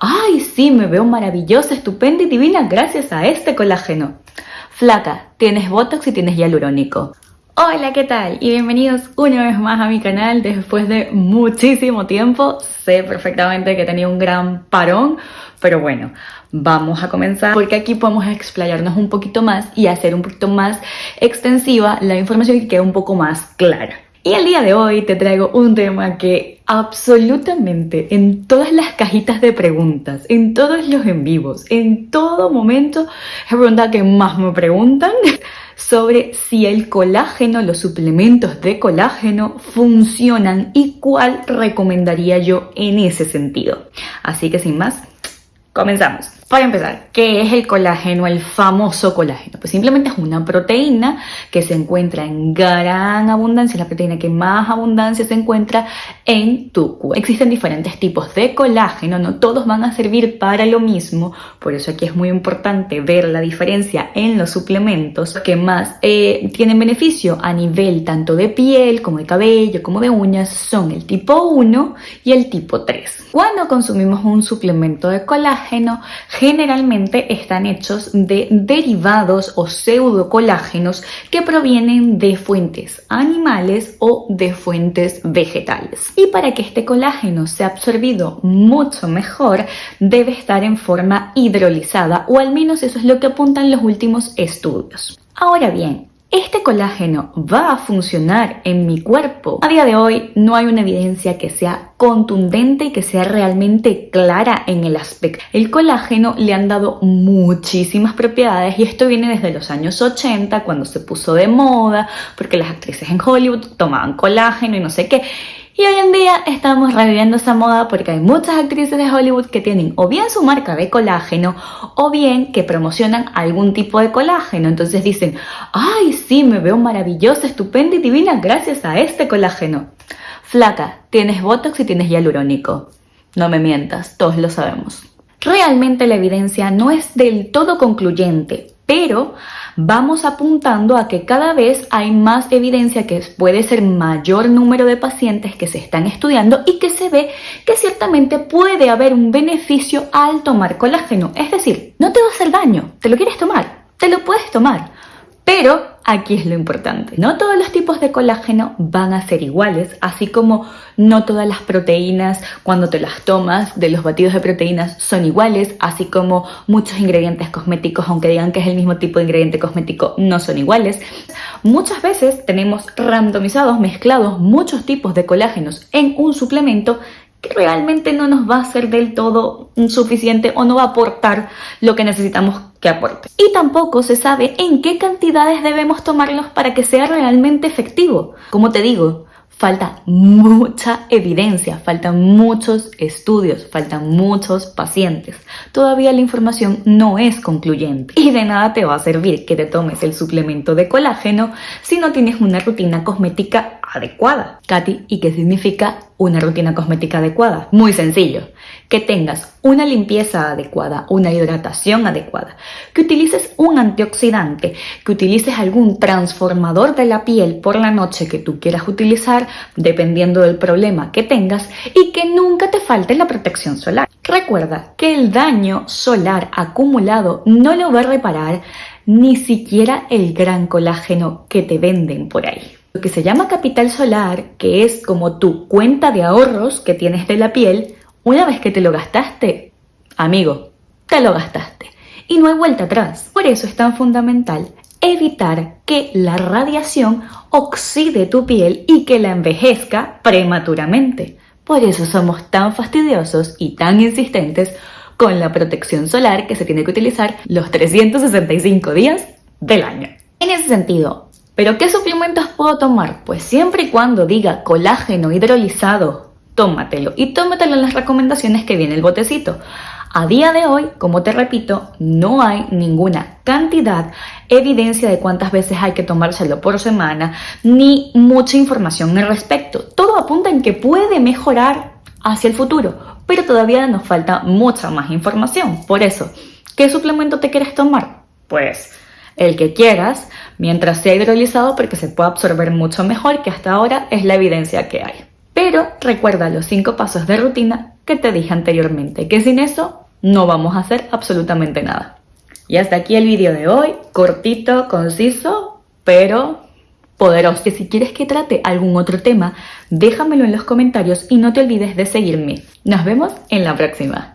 ¡ay sí, me veo maravillosa, estupenda y divina gracias a este colágeno! Flaca, tienes Botox y tienes hialurónico. Hola, ¿qué tal? Y bienvenidos una vez más a mi canal después de muchísimo tiempo. Sé perfectamente que tenía un gran parón, pero bueno, vamos a comenzar porque aquí podemos explayarnos un poquito más y hacer un poquito más extensiva la información y que quede un poco más clara. Y el día de hoy te traigo un tema que absolutamente en todas las cajitas de preguntas, en todos los en vivos, en todo momento, es la pregunta que más me preguntan sobre si el colágeno, los suplementos de colágeno funcionan y cuál recomendaría yo en ese sentido. Así que sin más, comenzamos. Para empezar, ¿qué es el colágeno, el famoso colágeno? Pues simplemente es una proteína que se encuentra en gran abundancia, la proteína que más abundancia se encuentra en tu cuerpo. Existen diferentes tipos de colágeno, no todos van a servir para lo mismo, por eso aquí es muy importante ver la diferencia en los suplementos que más eh, tienen beneficio a nivel tanto de piel como de cabello como de uñas son el tipo 1 y el tipo 3. Cuando consumimos un suplemento de colágeno, generalmente están hechos de derivados o pseudocolágenos que provienen de fuentes animales o de fuentes vegetales. Y para que este colágeno sea absorbido mucho mejor, debe estar en forma hidrolizada o al menos eso es lo que apuntan los últimos estudios. Ahora bien, ¿Este colágeno va a funcionar en mi cuerpo? A día de hoy no hay una evidencia que sea contundente y que sea realmente clara en el aspecto. El colágeno le han dado muchísimas propiedades y esto viene desde los años 80 cuando se puso de moda porque las actrices en Hollywood tomaban colágeno y no sé qué. Y hoy en día estamos reviviendo esa moda porque hay muchas actrices de Hollywood que tienen o bien su marca de colágeno o bien que promocionan algún tipo de colágeno. Entonces dicen, ay sí, me veo maravillosa, estupenda y divina gracias a este colágeno. Flaca, tienes Botox y tienes hialurónico. No me mientas, todos lo sabemos. Realmente la evidencia no es del todo concluyente, pero vamos apuntando a que cada vez hay más evidencia que puede ser mayor número de pacientes que se están estudiando y que se ve que ciertamente puede haber un beneficio al tomar colágeno. Es decir, no te va a hacer daño, te lo quieres tomar, te lo puedes tomar, pero aquí es lo importante. No todos los tipos de colágeno van a ser iguales, así como no todas las proteínas cuando te las tomas de los batidos de proteínas son iguales, así como muchos ingredientes cosméticos, aunque digan que es el mismo tipo de ingrediente cosmético, no son iguales. Muchas veces tenemos randomizados, mezclados muchos tipos de colágenos en un suplemento que realmente no nos va a ser del todo suficiente o no va a aportar lo que necesitamos que aporte. Y tampoco se sabe en qué cantidades debemos tomarlos para que sea realmente efectivo. Como te digo, falta mucha evidencia, faltan muchos estudios, faltan muchos pacientes. Todavía la información no es concluyente y de nada te va a servir que te tomes el suplemento de colágeno si no tienes una rutina cosmética adecuada. Katy, ¿y qué significa una rutina cosmética adecuada? Muy sencillo, que tengas una limpieza adecuada, una hidratación adecuada, que utilices un antioxidante, que utilices algún transformador de la piel por la noche que tú quieras utilizar, dependiendo del problema que tengas, y que nunca te falte la protección solar. Recuerda que el daño solar acumulado no lo va a reparar ni siquiera el gran colágeno que te venden por ahí. Lo que se llama capital solar, que es como tu cuenta de ahorros que tienes de la piel, una vez que te lo gastaste, amigo, te lo gastaste. Y no hay vuelta atrás. Por eso es tan fundamental evitar que la radiación oxide tu piel y que la envejezca prematuramente. Por eso somos tan fastidiosos y tan insistentes con la protección solar que se tiene que utilizar los 365 días del año. En ese sentido, ¿Pero qué suplementos puedo tomar? Pues siempre y cuando diga colágeno hidrolizado, tómatelo. Y tómatelo en las recomendaciones que viene el botecito. A día de hoy, como te repito, no hay ninguna cantidad, evidencia de cuántas veces hay que tomárselo por semana, ni mucha información al respecto. Todo apunta en que puede mejorar hacia el futuro, pero todavía nos falta mucha más información. Por eso, ¿qué suplemento te quieres tomar? Pues el que quieras, mientras sea hidrolizado porque se puede absorber mucho mejor, que hasta ahora es la evidencia que hay. Pero recuerda los 5 pasos de rutina que te dije anteriormente, que sin eso no vamos a hacer absolutamente nada. Y hasta aquí el vídeo de hoy, cortito, conciso, pero poderoso. Y si quieres que trate algún otro tema, déjamelo en los comentarios y no te olvides de seguirme. Nos vemos en la próxima.